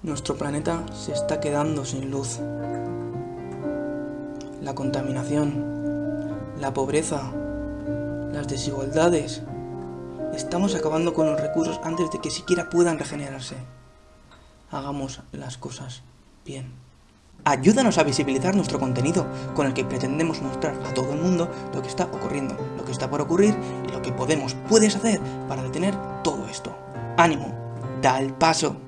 Nuestro planeta se está quedando sin luz. La contaminación, la pobreza, las desigualdades. Estamos acabando con los recursos antes de que siquiera puedan regenerarse. Hagamos las cosas bien. Ayúdanos a visibilizar nuestro contenido, con el que pretendemos mostrar a todo el mundo lo que está ocurriendo, lo que está por ocurrir y lo que podemos, puedes hacer para detener todo esto. ¡Ánimo! ¡Da el paso!